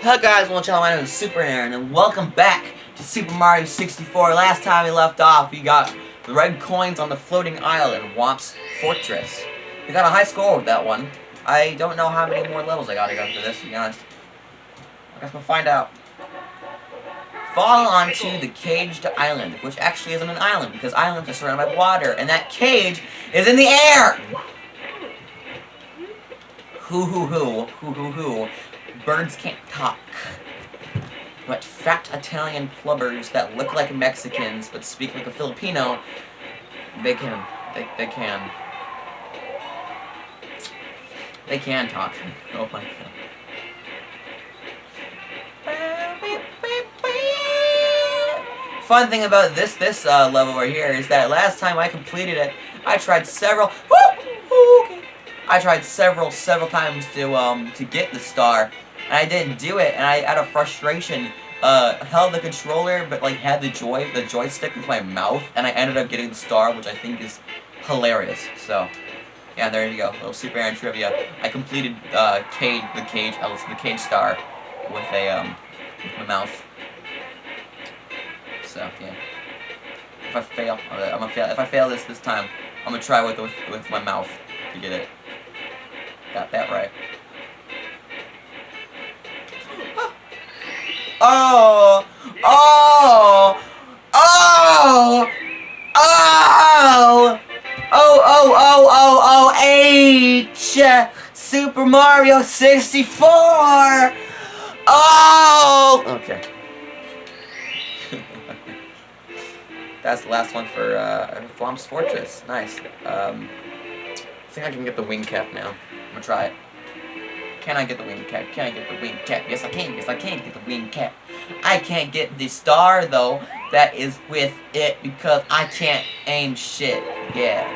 Hello guys, well channel, my name is Super Aaron, and welcome back to Super Mario 64. Last time we left off, we got the red coins on the floating island, Whomp's Fortress. We got a high score with that one. I don't know how many more levels I gotta go through this, to be honest. I guess we'll find out. Fall onto the caged island, which actually isn't an island, because islands are surrounded by water, and that cage is in the air! Hoo hoo hoo, hoo hoo hoo. Birds can't talk. But fat Italian plumbers that look like Mexicans but speak like a Filipino, they can. They, they can. They can talk. Oh my god. Fun thing about this this uh, level right here is that last time I completed it, I tried several. okay. I tried several several times to um to get the star, and I didn't do it, and I out of frustration uh held the controller but like had the joy the joystick with my mouth, and I ended up getting the star, which I think is hilarious. So. Yeah, there you go. Little Super Aaron trivia. I completed uh, cage, the cage, uh, the cage star with a um, with my mouth. So yeah. If I fail, I'm gonna fail. If I fail this this time, I'm gonna try with with, with my mouth to get it. Got that right. Oh! Oh! Oh! Oh! Oh, oh, oh, oh, oh, H! Super Mario 64! Oh! Okay. That's the last one for uh, Whomp's Fortress. Nice. Um, I think I can get the wing cap now. I'm gonna try it. Can I get the wing cap? Can I get the wing cap? Yes, I can. Yes, I can get the wing cap. I can't get the star, though, that is with it because I can't aim shit. Yeah.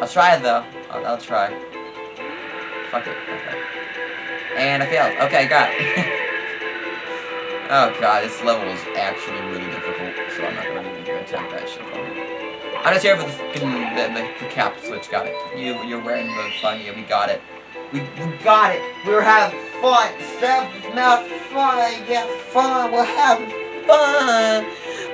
I'll try, though. I'll, I'll try. Fuck it. Okay. And I failed. Okay, got it. oh, God. This level is actually really difficult, so I'm not going to even attempt that shit me. I'm just here for the, the, the, the cap switch. Got it. You, you're wearing the fun. Yeah, we got it. We, we got it. We were having fun. Seven, not fun. Yeah, fun. We're having fun.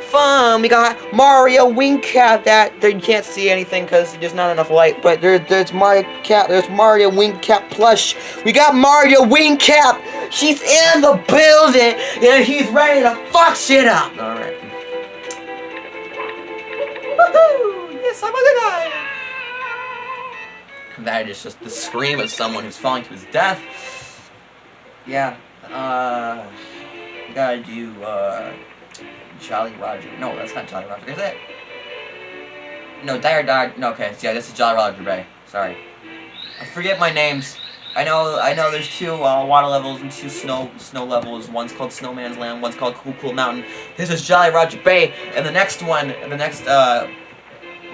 Fun. We got Mario Wing Cap that there, you can't see anything because there's not enough light. But there's there's Mario Cap. There's Mario Wing Cap plush. We got Mario Wing Cap. He's in the building and he's ready to fuck shit up. All right. Woohoo! Yes, I'm a good guy. That is just the scream of someone who's falling to his death. Yeah, uh, gotta do, uh, Jolly Roger. No, that's not Jolly Roger, is it? No, Dire Dire, no, okay, yeah, this is Jolly Roger Bay. Sorry. I forget my names. I know, I know there's two, uh, water levels and two snow, snow levels. One's called Snowman's Land, one's called Cool Cool Mountain. This is Jolly Roger Bay, and the next one, the next, uh,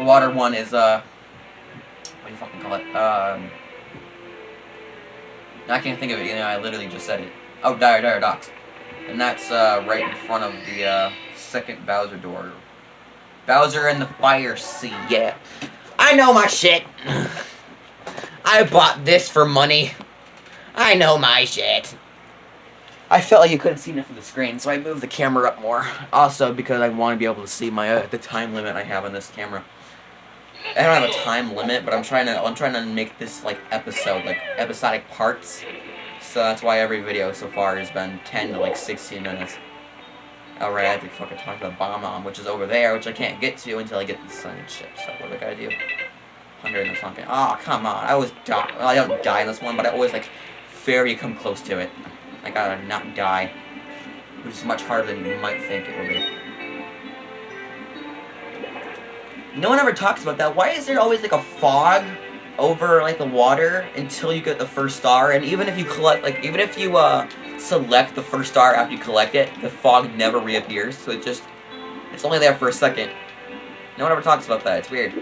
water one is, uh, what do you fucking call it? Um, I can't think of it. You know, I literally just said it. Oh, Dire Dire Docks, and that's uh, right in front of the uh, second Bowser door. Bowser and the Fire Sea. Yeah, I know my shit. I bought this for money. I know my shit. I felt like you couldn't see enough of the screen, so I moved the camera up more. Also, because I want to be able to see my uh, the time limit I have on this camera. I don't have a time limit, but I'm trying to I'm trying to make this like episode, like episodic parts. So that's why every video so far has been 10 to like 16 minutes. Oh, Alright, I have to fucking talk about Bomb which is over there, which I can't get to until I get the sun ship. So what do I gotta do? 100 or something. Oh, come on. I always die. Well, I don't die in this one, but I always like very come close to it. I gotta not die. Which is much harder than you might think it will be. No one ever talks about that. Why is there always like a fog over like the water until you get the first star? And even if you collect, like even if you uh select the first star after you collect it, the fog never reappears. So it just, it's only there for a second. No one ever talks about that. It's weird.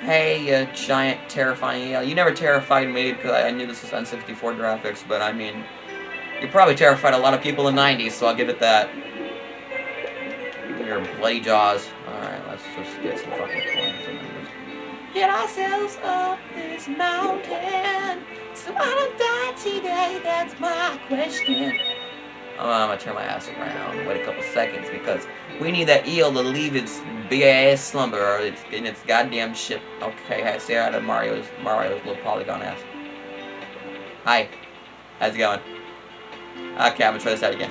Hey, you giant, terrifying yeah, You never terrified me because I knew this was N64 graphics, but I mean, you probably terrified a lot of people in the 90s, so I'll give it that your bloody jaws. Alright, let's just get some fucking coins get ourselves up this mountain so I don't die today. That's my question. Oh, I'm gonna turn my ass around. Wait a couple seconds because we need that eel to leave its big ass slumber or it's getting its goddamn ship. Okay, I say hi to Mario's Mario's little polygon ass. Hi. How's it going? Ah, okay, I'm gonna try this out again.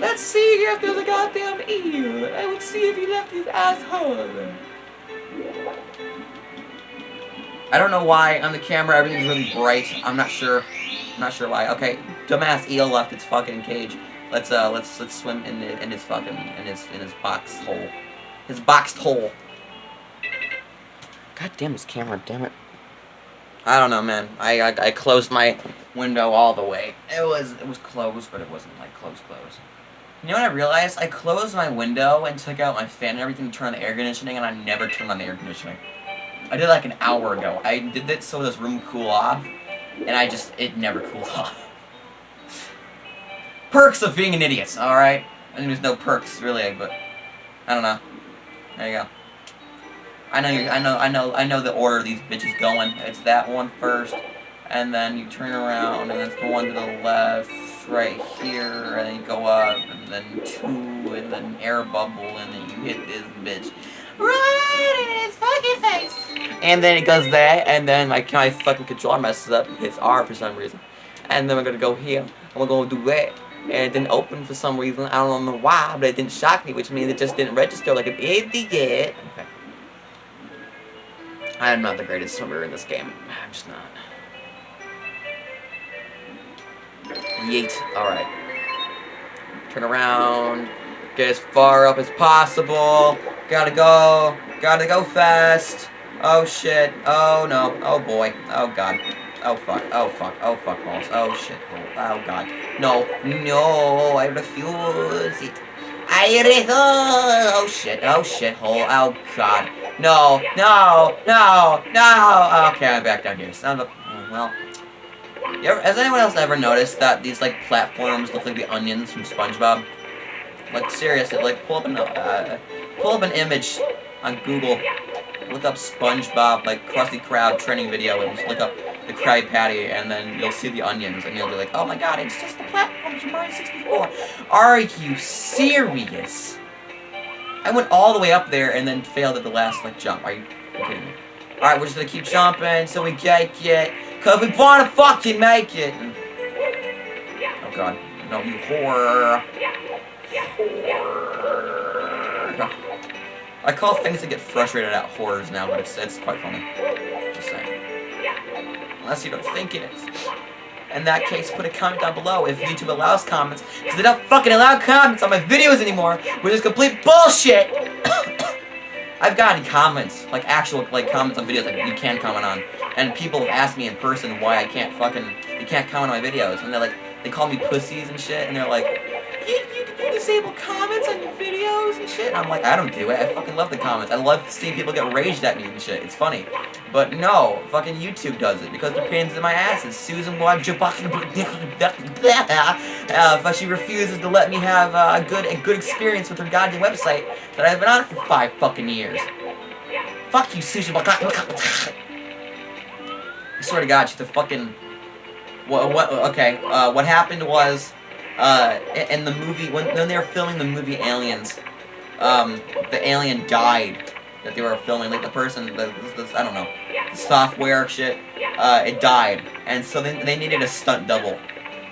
Let's see if there's a goddamn eel. And let's see if he left his asshole. I don't know why on the camera everything's really bright. I'm not sure. I'm not sure why. Okay, dumbass eel left its fucking cage. Let's uh let's let's swim in the in his fucking in his in his box hole. His boxed hole. God damn this camera, damn it. I don't know, man. I, I I closed my window all the way. It was it was closed, but it wasn't like close close. You know what I realized? I closed my window and took out my fan and everything to turn on the air conditioning, and I never turned on the air conditioning. I did like an hour ago. I did that so this room cool off, and I just, it never cooled off. Perks of being an idiot, alright? I mean, there's no perks, really, but, I don't know. There you go. I know, you, I know, I know, I know the order these bitches going. It's that one first, and then you turn around, and it's the one to the left, right here, and then go up, and then two, and then air bubble, and then you hit this bitch. Right in his fucking face! And then it goes there, and then my, my fucking controller messes up, hits R for some reason. And then we're gonna go here, and we're gonna do that. And it didn't open for some reason, I don't know why, but it didn't shock me, which means it just didn't register like an idiot. Okay. I am not the greatest swimmer in this game. I'm just not. Yeet. Alright. Turn around. Get as far up as possible. Gotta go. Gotta go fast. Oh shit. Oh no. Oh boy. Oh god. Oh fuck. Oh fuck. Oh fuck balls. Oh shit. Oh, god. No. No. I refuse it. I refuse. Oh shit. Oh shit hole. Oh god. No. No. No. No. Okay, I'm back down here. Son of a. Well. Ever, has anyone else ever noticed that these like platforms look like the onions from SpongeBob? Like seriously, like pull up an uh, pull up an image on Google, look up SpongeBob like Krusty Krab training video, and just look up the Krabby Patty, and then you'll see the onions, and you'll be like, oh my god, it's just the platforms from Mario 64. Are you serious? I went all the way up there and then failed at the last like jump. Are you kidding me? Alright, we're just gonna keep jumping so we get it. Cause we wanna fucking make it! Oh god. No, you whore. Whore. I call things that get frustrated at horrors now, but it's, it's quite funny. Just saying. Unless you don't think it is. In that case, put a comment down below if YouTube allows comments, because they don't fucking allow comments on my videos anymore, which is complete bullshit! I've gotten comments, like actual like comments on videos that you can comment on, and people have asked me in person why I can't fucking you can't comment on my videos, and they're like they call me pussies and shit, and they're like, you, you disable comments on your videos and shit. I'm like, I don't do it. I fucking love the comments. I love seeing people get raged at me and shit. It's funny. But no, fucking YouTube does it because the pains in my ass is Susan uh, but she refuses to let me have uh, a good a good experience with her goddamn website that I've been on for five fucking years. Fuck you, Susan. I swear to God, she's a fucking. What? What? Okay. Uh, what happened was, uh, in the movie when when they were filming the movie Aliens, um, the alien died that they were filming. Like the person, the, I don't know, the software shit. Uh, it died, and so they they needed a stunt double,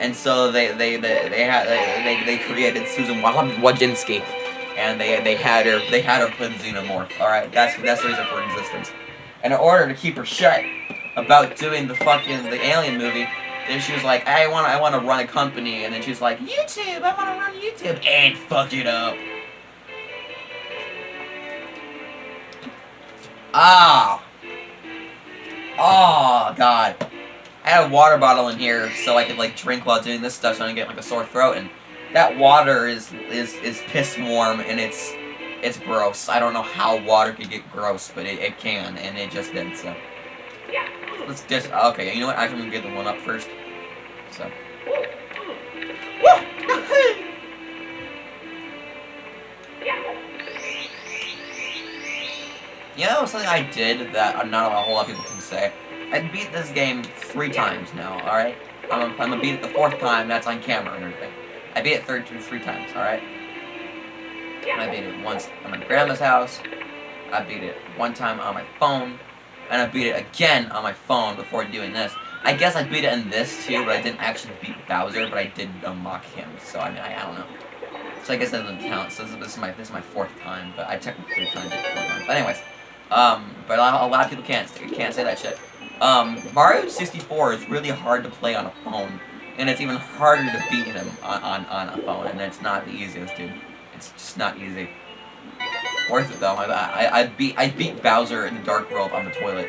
and so they they they they had they they created Susan Wojcinski, and they they had her they had her put xenomorph. All right, that's that's the reason for existence. And in order to keep her shut about doing the fucking the alien movie, then she was like, I want I want to run a company, and then she's like, YouTube, I want to run YouTube, and fuck it up. Ah. Oh, God. I had a water bottle in here so I could, like, drink while doing this stuff so I don't get, like, a sore throat, and that water is, is, is piss warm, and it's, it's gross. I don't know how water could get gross, but it, it can, and it just did, so. Let's just, okay, you know what, Actually, I'm gonna get the one up first, so. You know something I did that not a whole lot of people can say? I beat this game three times now, alright? I'm gonna, I'm gonna beat it the fourth time. That's on camera and everything. I beat it third two, three times. All right. I beat it once at my grandma's house. I beat it one time on my phone, and I beat it again on my phone before doing this. I guess I beat it in this too, but I didn't actually beat Bowser, but I did unlock him. So I mean, I, I don't know. So I guess that doesn't count. So this, this, is my this is my fourth time, but I technically kind of did it four times. But anyways, um, but a lot, of people can't can't say that shit. Um, Mario 64 is really hard to play on a phone, and it's even harder to beat him on, on, on a phone, and it's not the easiest, dude. It's just not easy. Worth it though. I, I, I beat I beat Bowser in the Dark World on the toilet.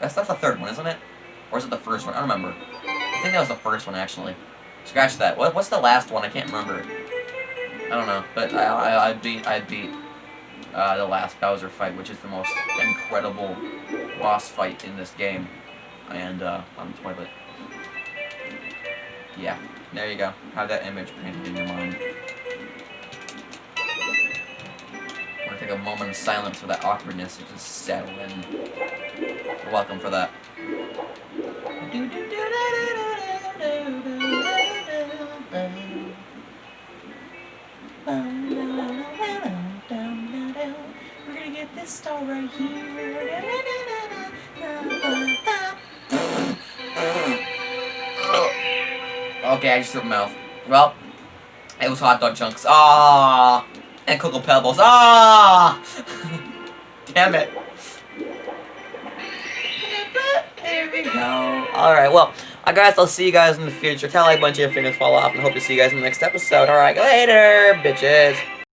That's that's the third one, isn't it? Or is it the first one? I don't remember. I think that was the first one actually. Scratch that. What what's the last one? I can't remember. I don't know, but I I, I beat I beat uh, the last Bowser fight, which is the most incredible boss fight in this game, and uh, on the toilet. Yeah, there you go. Have that image painted in your mind. Take a moment of silence for that awkwardness to just settle in. Welcome for that. We're gonna get this star right here. Okay, I just threw my mouth. Well, it was hot dog chunks. Ah, and cocoa pebbles. Ah, damn it. There we go. All right, well, I guess I'll see you guys in the future. Tell like a bunch of your fingers fall off, and hope to see you guys in the next episode. All right, later, bitches.